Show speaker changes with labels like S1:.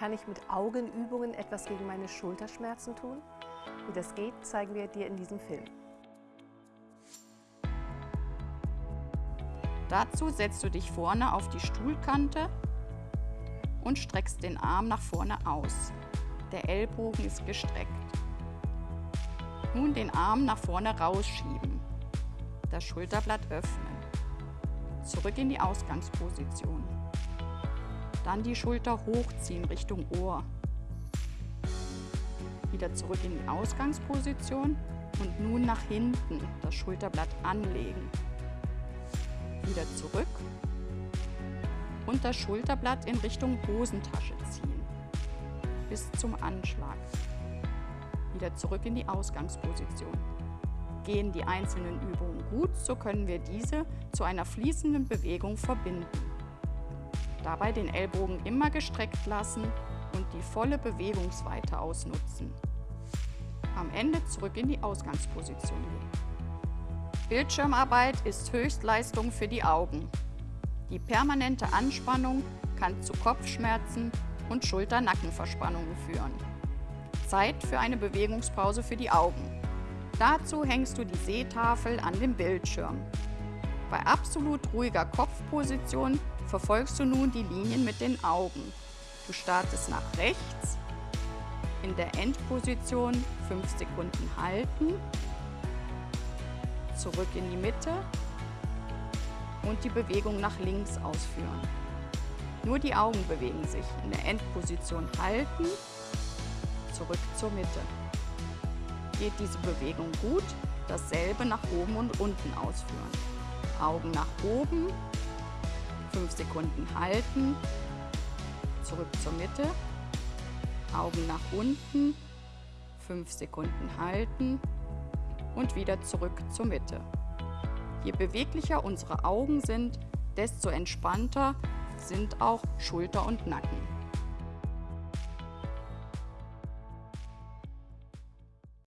S1: kann ich mit Augenübungen etwas gegen meine Schulterschmerzen tun? Wie das geht, zeigen wir dir in diesem Film.
S2: Dazu setzt du dich vorne auf die Stuhlkante und streckst den Arm nach vorne aus. Der Ellbogen ist gestreckt. Nun den Arm nach vorne rausschieben. Das Schulterblatt öffnen. Zurück in die Ausgangsposition. Dann die Schulter hochziehen Richtung Ohr. Wieder zurück in die Ausgangsposition und nun nach hinten das Schulterblatt anlegen. Wieder zurück und das Schulterblatt in Richtung Hosentasche ziehen. Bis zum Anschlag. Wieder zurück in die Ausgangsposition. Gehen die einzelnen Übungen gut, so können wir diese zu einer fließenden Bewegung verbinden. Dabei den Ellbogen immer gestreckt lassen und die volle Bewegungsweite ausnutzen. Am Ende zurück in die Ausgangsposition gehen. Bildschirmarbeit ist Höchstleistung für die Augen. Die permanente Anspannung kann zu Kopfschmerzen und Schulter-Nackenverspannungen führen. Zeit für eine Bewegungspause für die Augen. Dazu hängst du die Sehtafel an dem Bildschirm. Bei absolut ruhiger Kopfposition verfolgst du nun die Linien mit den Augen. Du startest nach rechts, in der Endposition 5 Sekunden halten, zurück in die Mitte und die Bewegung nach links ausführen. Nur die Augen bewegen sich. In der Endposition halten, zurück zur Mitte. Geht diese Bewegung gut, dasselbe nach oben und unten ausführen. Augen nach oben, 5 Sekunden halten, zurück zur Mitte, Augen nach unten, 5 Sekunden halten und wieder zurück zur Mitte. Je beweglicher unsere Augen sind, desto entspannter sind auch Schulter und Nacken.